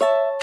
you